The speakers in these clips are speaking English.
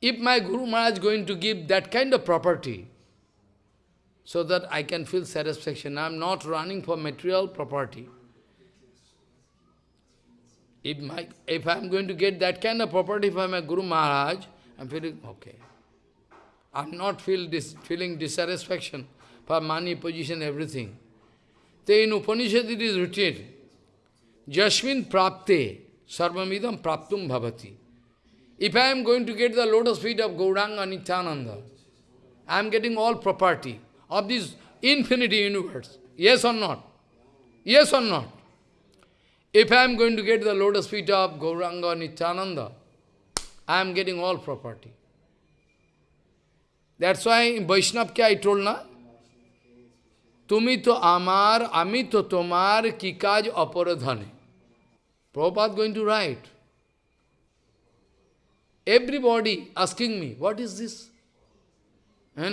If my Guru Maharaj is going to give that kind of property, so that I can feel satisfaction, I am not running for material property. If, my, if I am going to get that kind of property from my Guru Maharaj, I am feeling okay. I am not feel dis, feeling dissatisfaction for money, position, everything. Then in Upanishad it is written, Jasmin prapte sarvamidam praptum bhavati. If I am going to get the lotus feet of Gauranga Nityananda, I am getting all property of this infinity universe. Yes or not? Yes or not? If I am going to get the lotus feet of Gauranga Nityananda, I am getting all property. That's why in Vaishnava I told na, তুমি তো আমার, আমি তো তোমার, কি কাজ অপরধনে? প্রপাত going to right everybody asking me what is this হ্যাঁ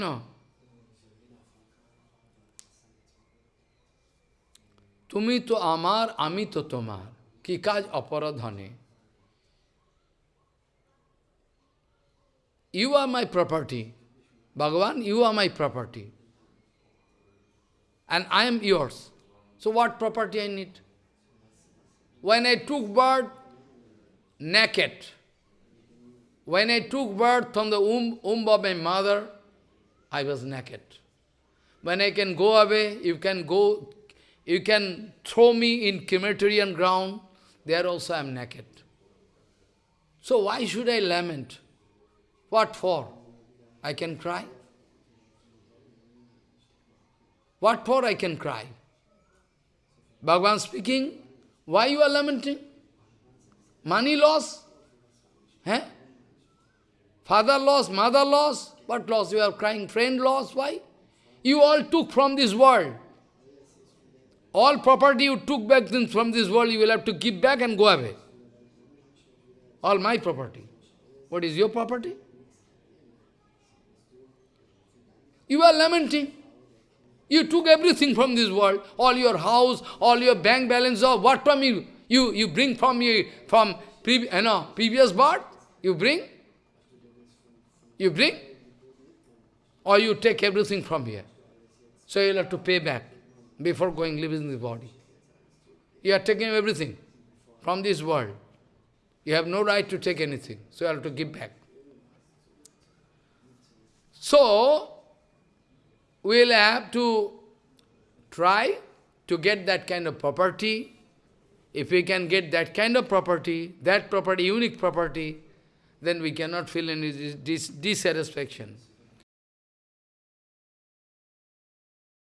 তুমি তো আমার, আমি তো তোমার, কি কাজ অপরধনে? ইউ আর মাই প্রপার্টি ভগবান you are my property And I am yours. So what property I need? When I took birth naked, when I took birth from the womb, womb of my mother, I was naked. When I can go away, you can go, you can throw me in crematorium ground, there also I am naked. So why should I lament? What for? I can cry. What for I can cry? Bhagavan speaking, why you are lamenting? Money loss? Eh? Father loss, mother loss? What loss? You are crying, friend loss? Why? You all took from this world. All property you took back things from this world, you will have to give back and go away. All my property. What is your property? You are lamenting. You took everything from this world, all your house, all your bank balance, or what from you? You, you bring from you from pre, you know, previous birth? You bring? You bring? Or you take everything from here. So you'll have to pay back before going leaving the body. You are taking everything from this world. You have no right to take anything. So you have to give back. So, we'll have to try to get that kind of property. If we can get that kind of property, that property, unique property, then we cannot feel any dis dissatisfaction.